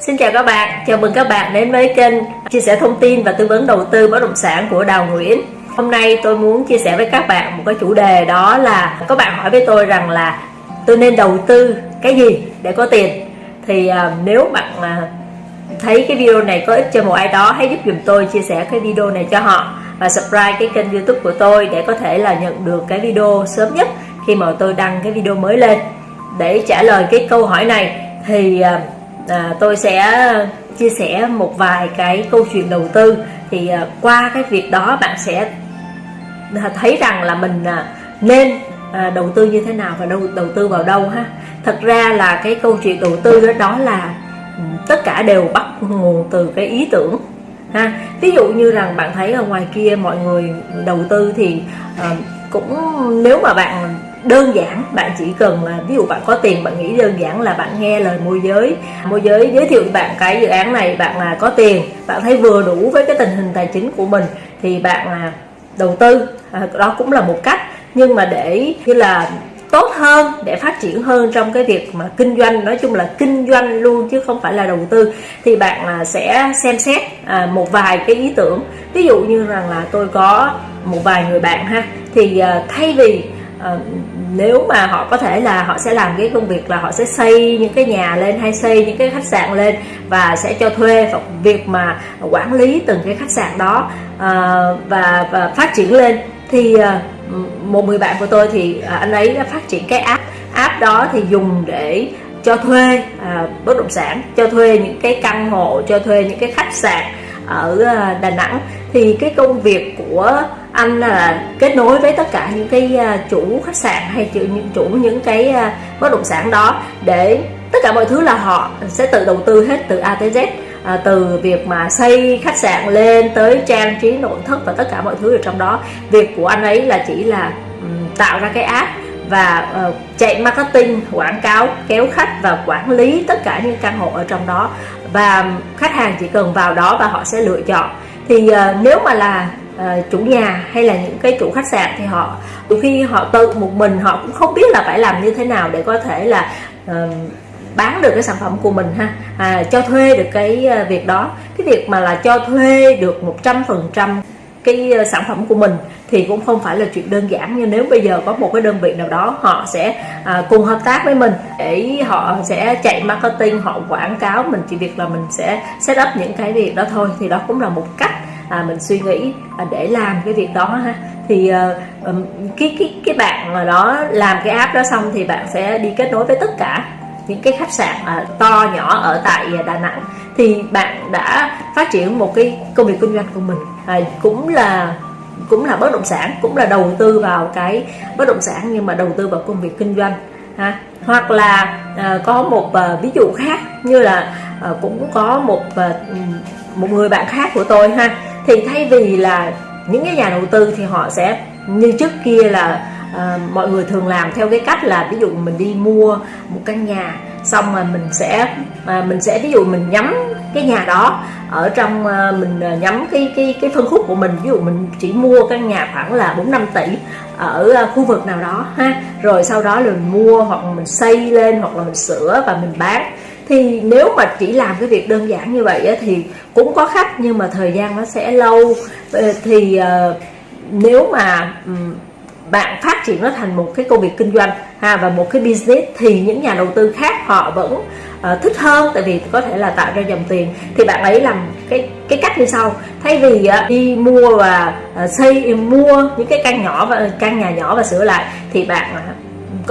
Xin chào các bạn, chào mừng các bạn đến với kênh chia sẻ thông tin và tư vấn đầu tư bất động sản của Đào Nguyễn. Hôm nay tôi muốn chia sẻ với các bạn một cái chủ đề đó là các bạn hỏi với tôi rằng là tôi nên đầu tư cái gì để có tiền. Thì uh, nếu bạn uh, thấy cái video này có ích cho một ai đó hãy giúp dùm tôi chia sẻ cái video này cho họ và subscribe cái kênh youtube của tôi để có thể là nhận được cái video sớm nhất khi mà tôi đăng cái video mới lên để trả lời cái câu hỏi này thì uh, à, tôi sẽ uh, chia sẻ một vài cái câu chuyện đầu tư. Thì à, qua cái việc đó bạn sẽ thấy rằng là mình à, nên à, đầu tư như thế nào và đầu đầu tư vào đâu ha. Thật ra là cái câu chuyện đầu tư đó đó là ừ, tất cả đều bắt nguồn từ cái ý tưởng ha. Ví dụ như rằng bạn thấy ở ngoài kia mọi người đầu tư thì uh, cũng nếu mà bạn đơn giản bạn chỉ cần là ví dụ bạn có tiền bạn nghĩ đơn giản là bạn nghe lời môi giới. Môi giới giới thiệu bạn cái dự án này bạn là có tiền bạn thấy vừa đủ với cái tình hình tài chính của mình thì bạn là đầu tư. À, đó cũng là một cách. Nhưng mà để như là tốt hơn để phát triển hơn trong cái việc mà kinh doanh nói chung là kinh doanh luôn chứ không phải là đầu tư thì bạn là sẽ xem xét à, một vài cái ý tưởng. Ví dụ như rằng là tôi có một vài người bạn ha. Thì ờ, thay vì ờ, nếu mà họ có thể là họ sẽ làm cái công việc là họ sẽ xây những cái nhà lên hay xây những cái khách sạn lên và sẽ cho thuê và việc mà quản lý từng cái khách sạn đó ờ, và và phát triển lên. Thì một người bạn của tôi thì anh ấy đã phát triển cái app. App đó thì dùng để cho thuê à, bất động sản cho thuê những cái căn hộ cho thuê những cái khách sạn ở Đà Nẵng. Thì cái công việc của anh là kết nối với tất cả những cái à, chủ khách sạn hay chủ những chủ những cái à, bất động sản đó để tất cả mọi thứ là họ sẽ tự đầu tư hết từ A tới Z. À, từ việc mà xây khách sạn lên tới trang trí nội thất và tất cả mọi thứ ở trong đó. Việc của anh ấy là chỉ là um, tạo ra cái app và uh, chạy marketing quảng cáo kéo khách và quản lý tất cả những căn hộ ở trong đó. Và khách hàng chỉ cần vào đó và họ sẽ lựa chọn. Thì uh, nếu mà là À, chủ nhà hay là những cái chủ khách sạn thì họ đôi khi họ tự một mình họ cũng không biết là phải làm như thế nào để có thể là uh, bán được cái sản phẩm của mình ha à, cho thuê được cái à, việc đó. Cái việc mà là cho thuê được 100% cái ờ, sản phẩm của mình thì cũng không phải là chuyện đơn giản. Như nếu bây giờ có một cái đơn vị nào đó họ sẽ à, cùng hợp tác với mình để họ sẽ chạy marketing họ quảng cáo mình chỉ việc là mình sẽ set up những cái việc đó thôi. Thì đó cũng là một cách à, mình suy nghĩ à, để làm cái việc đó ha. Thì à, cái cái cái bạn mà đó làm cái app đó xong thì bạn sẽ đi kết nối với tất cả những cái khách sạn à, to nhỏ ở tại Đà Nẵng. Thì bạn đã phát triển một cái công việc kinh doanh của mình à, cũng là cũng là bất động sản cũng là đầu tư vào cái bất động sản nhưng mà đầu tư vào công việc kinh doanh ha. Hoặc là à, có một à, ví dụ khác như là à, cũng có một à, một người bạn khác của tôi ha thì thay vì là những cái nhà đầu tư thì họ sẽ như trước kia là à, mọi người thường làm theo cái cách là ví dụ mình đi mua một căn nhà xong rồi mình sẽ à, mình sẽ ví dụ mình nhắm cái nhà đó ở trong à, mình nhắm cái cái cái phân khúc của mình. Ví dụ mình chỉ mua căn nhà khoảng là 4 5 tỷ ở à, khu vực nào đó ha. Rồi sau đó là mình mua hoặc mình xây lên hoặc là mình sửa và mình bán thì nếu mà chỉ làm cái việc đơn giản như vậy thì cũng có khách nhưng mà thời gian nó sẽ lâu. Ờ, thì ờ, nếu mà bạn phát triển nó thành một cái công việc kinh doanh ha và một cái business thì những nhà đầu tư khác họ vẫn uh, thích hơn tại vì có thể là tạo ra dòng tiền. Thì bạn ấy làm cái cái cách như sau. Thay vì uh, đi mua và uh, xây mua những cái căn nhỏ và căn nhà nhỏ và sửa lại thì bạn uh,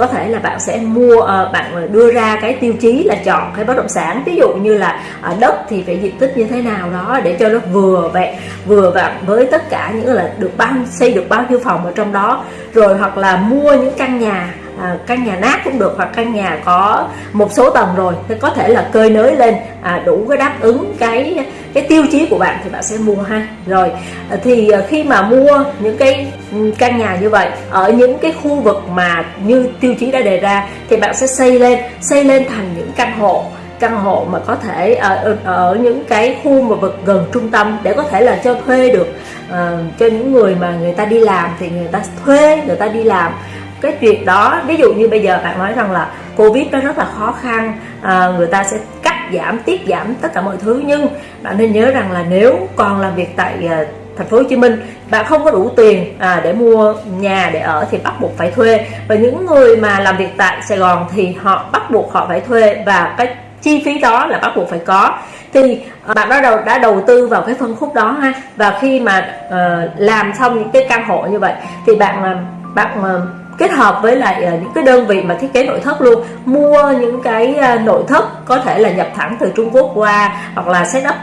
có thể là bạn sẽ mua ờ, bạn đưa ra cái tiêu chí là chọn cái bất động sản. Ví dụ như là ờ, đất thì phải diện tích như thế nào đó để cho nó vừa vẹn, vừa vặn với tất cả những là được bao, xây được bao nhiêu phòng ở trong đó. Rồi hoặc là mua những căn nhà à, căn nhà nát cũng được hoặc căn nhà có một số tầng rồi thì có thể là cơi nới lên à, đủ cái đáp ứng cái cái tiêu chí của bạn thì bạn sẽ mua ha. Rồi à, thì à, khi mà mua những cái ừ, căn nhà như vậy ở những cái khu vực mà như tiêu chí đã đề ra thì bạn sẽ xây lên xây lên thành những căn hộ căn hộ mà có thể à, ở, ở những cái khu mà vực gần trung tâm để có thể là cho thuê được uh, cho những người mà người ta đi làm thì người ta thuê người ta đi làm cái chuyện đó ví dụ như bây giờ bạn nói rằng là covid nó rất là khó khăn à, người ta sẽ cắt giảm tiết giảm tất cả mọi thứ. Nhưng bạn nên nhớ rằng là nếu còn làm việc tại à, thành phố Hồ Chí Minh bạn không có đủ tiền à, để mua nhà để ở thì bắt buộc phải thuê. Và những người mà làm việc tại Sài Gòn thì họ bắt buộc họ phải thuê và cái chi phí đó là bắt buộc phải có. Thì à, bạn bắt đầu đã đầu tư vào cái phân khúc đó ha. Và khi mà uh, làm xong những cái căn hộ như vậy thì bạn à, bạn uh, kết hợp với lại uh, những cái đơn vị mà thiết kế nội thất luôn. Mua những cái uh, nội thất có thể là nhập thẳng từ Trung Quốc qua hoặc là setup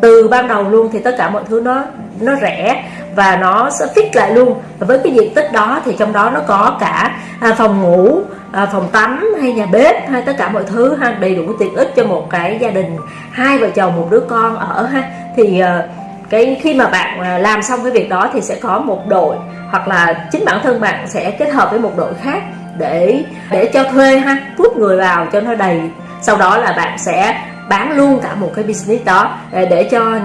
từ ban đầu luôn thì tất cả mọi thứ nó nó rẻ và nó sẽ fix lại luôn. Và với cái diện tích đó thì trong đó nó có cả à, phòng ngủ à, phòng tắm hay nhà bếp hay tất cả mọi thứ ha đầy đủ tiện ích cho một cái gia đình hai vợ chồng một đứa con ở ha. Thì à, cái khi mà bạn à, làm xong cái việc đó thì sẽ có một đội hoặc là chính bản thân bạn sẽ kết hợp với một đội khác để để cho thuê ha hút người vào cho nó đầy. Sau đó là bạn sẽ bán luôn cả một cái business đó à, để cho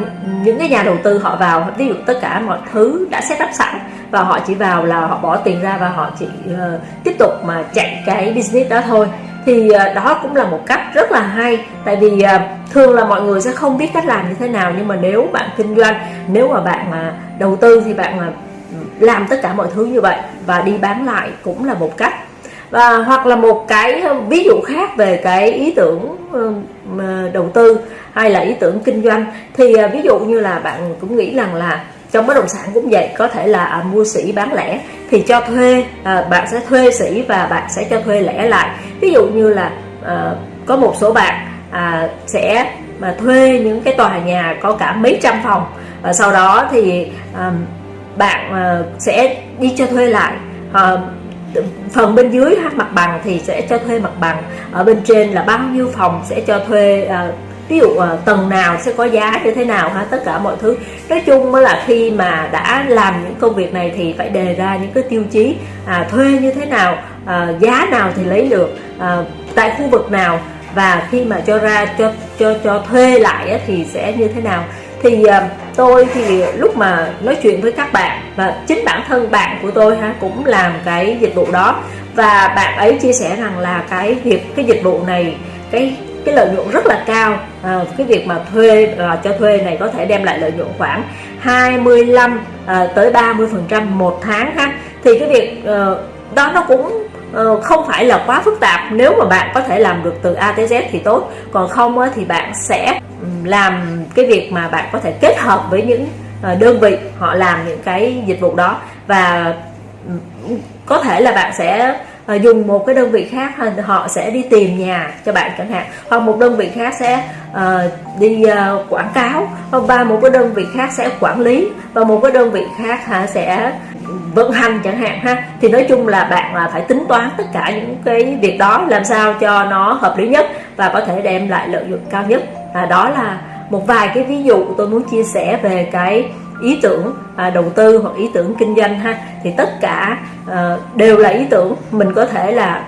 những cái nhà đầu tư họ vào. Ví dụ tất cả mọi thứ đã set up sẵn và họ chỉ vào là họ bỏ tiền ra và họ chỉ uh, tiếp tục mà chạy cái business đó thôi thì ờ, đó cũng là một cách rất là hay. Tại vì ờ, thường là mọi người sẽ không biết cách làm như thế nào, nhưng mà nếu bạn kinh doanh, nếu mà bạn mà đầu tư thì bạn mà làm tất cả mọi thứ như vậy và đi bán lại cũng là một cách. Và, hoặc là một cái ví dụ khác về cái ý tưởng đầu tư hay là ý tưởng kinh doanh thì ví dụ như là bạn cũng nghĩ rằng là trong bất động sản cũng vậy có thể là à, mua sỉ bán lẻ thì cho thuê à, bạn sẽ thuê sỉ và bạn sẽ cho thuê lẻ lại. Ví dụ như là à, có một số bạn à, sẽ mà thuê những cái tòa nhà có cả mấy trăm phòng. Và sau đó thì à, bạn à, sẽ đi cho thuê lại. À, phần bên dưới mặt bằng thì sẽ cho thuê mặt bằng. Ở bên trên là bao nhiêu phòng sẽ cho thuê à, ví dụ à, tầng nào sẽ có giá như thế nào ha tất cả mọi thứ. Nói chung mới là khi mà đã làm những công việc này thì phải đề ra những cái tiêu chí à, thuê như thế nào à, giá nào thì lấy được à, tại khu vực nào. Và khi mà cho ra cho cho cho thuê lại á, thì sẽ như thế nào. Thì à, tôi thì lúc mà nói chuyện với các bạn và chính bản thân bạn của tôi ha cũng làm cái dịch vụ đó. Và bạn ấy chia sẻ rằng là cái việc cái dịch vụ này cái cái lợi nhuận rất là cao. À, cái việc mà thuê à, cho thuê này có thể đem lại lợi nhuận khoảng 25 à, tới 30 phần trăm một tháng ha. Thì cái việc à, đó nó cũng ờ, không phải là quá phức tạp. Nếu mà bạn có thể làm được từ A tới Z thì tốt. Còn không á, thì bạn sẽ làm cái việc mà bạn có thể kết hợp với những ờ, đơn vị họ làm những cái dịch vụ đó. Và có thể là bạn sẽ à, dùng một cái đơn vị khác họ sẽ đi tìm nhà cho bạn chẳng hạn. Hoặc một đơn vị khác sẽ à, đi à, quảng cáo. Và một cái đơn vị khác sẽ quản lý. Và một cái đơn vị khác hả sẽ vận hành chẳng hạn ha. Thì nói chung là bạn là phải tính toán tất cả những cái việc đó làm sao cho nó hợp lý nhất và có thể đem lại lợi nhuận cao nhất. À, đó là một vài cái ví dụ tôi muốn chia sẻ về cái ý tưởng à, đầu tư hoặc ý tưởng kinh doanh ha thì tất cả à, đều là ý tưởng. Mình có thể là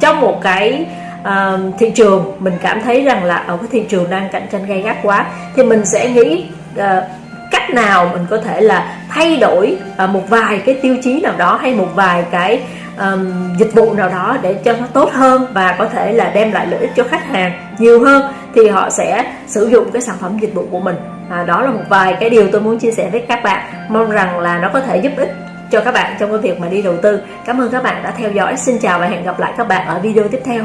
trong một cái à, thị trường mình cảm thấy rằng là ở cái thị trường đang cạnh tranh gay gắt quá thì mình sẽ nghĩ à, cách nào mình có thể là thay đổi một vài cái tiêu chí nào đó hay một vài cái um, dịch vụ nào đó để cho nó tốt hơn và có thể là đem lại lợi ích cho khách hàng nhiều hơn thì họ sẽ sử dụng cái sản phẩm dịch vụ của mình à, đó là một vài cái điều tôi muốn chia sẻ với các bạn. Mong rằng là nó có thể giúp ích cho các bạn trong cái việc mà đi đầu tư. Cảm ơn các bạn đã theo dõi. Xin chào và hẹn gặp lại các bạn ở video tiếp theo.